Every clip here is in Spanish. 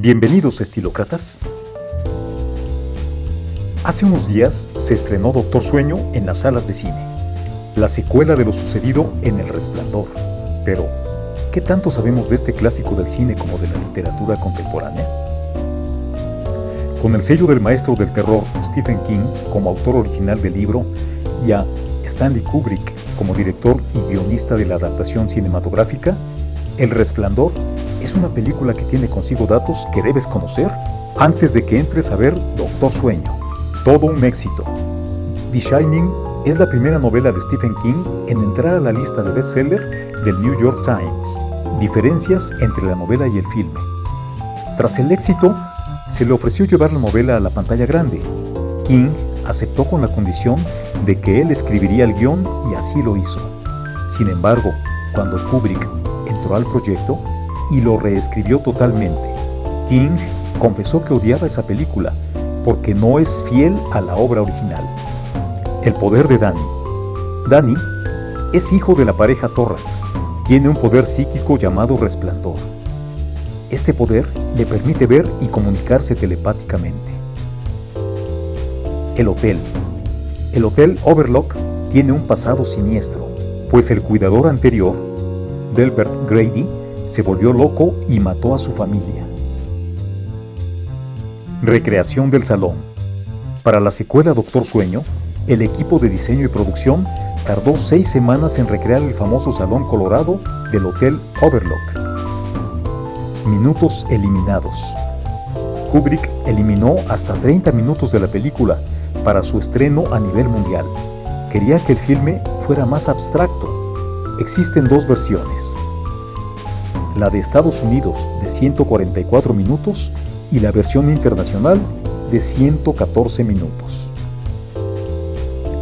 Bienvenidos estilócratas. Hace unos días se estrenó Doctor Sueño en las salas de cine, la secuela de lo sucedido en El Resplandor. Pero, ¿qué tanto sabemos de este clásico del cine como de la literatura contemporánea? Con el sello del maestro del terror Stephen King como autor original del libro y a Stanley Kubrick como director y guionista de la adaptación cinematográfica, El Resplandor es una película que tiene consigo datos que debes conocer antes de que entres a ver Doctor Sueño. Todo un éxito. The Shining es la primera novela de Stephen King en entrar a la lista de bestseller del New York Times. Diferencias entre la novela y el filme. Tras el éxito, se le ofreció llevar la novela a la pantalla grande. King aceptó con la condición de que él escribiría el guion y así lo hizo. Sin embargo, cuando Kubrick entró al proyecto y lo reescribió totalmente, King confesó que odiaba esa película porque no es fiel a la obra original. El poder de Danny. Danny es hijo de la pareja Torrance. Tiene un poder psíquico llamado resplandor. Este poder le permite ver y comunicarse telepáticamente. El hotel. El hotel Overlock tiene un pasado siniestro, pues el cuidador anterior, Delbert Grady, se volvió loco y mató a su familia. Recreación del salón. Para la secuela Doctor Sueño, el equipo de diseño y producción tardó seis semanas en recrear el famoso salón colorado del Hotel Overlock. Minutos eliminados. Kubrick eliminó hasta 30 minutos de la película para su estreno a nivel mundial. Quería que el filme fuera más abstracto. Existen dos versiones. La de Estados Unidos de 144 minutos y la versión internacional de 114 minutos.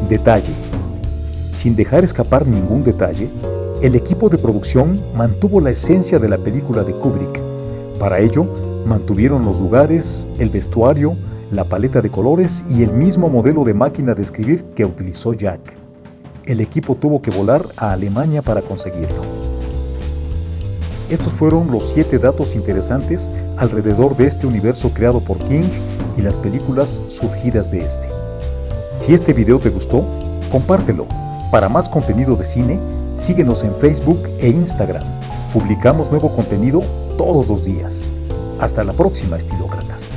Detalle. Sin dejar escapar ningún detalle, el equipo de producción mantuvo la esencia de la película de Kubrick. Para ello, mantuvieron los lugares, el vestuario, la paleta de colores y el mismo modelo de máquina de escribir que utilizó Jack. El equipo tuvo que volar a Alemania para conseguirlo. Estos fueron los 7 datos interesantes alrededor de este universo creado por King y las películas surgidas de este. Si este video te gustó, compártelo. Para más contenido de cine, síguenos en Facebook e Instagram. Publicamos nuevo contenido todos los días. Hasta la próxima, estilócratas.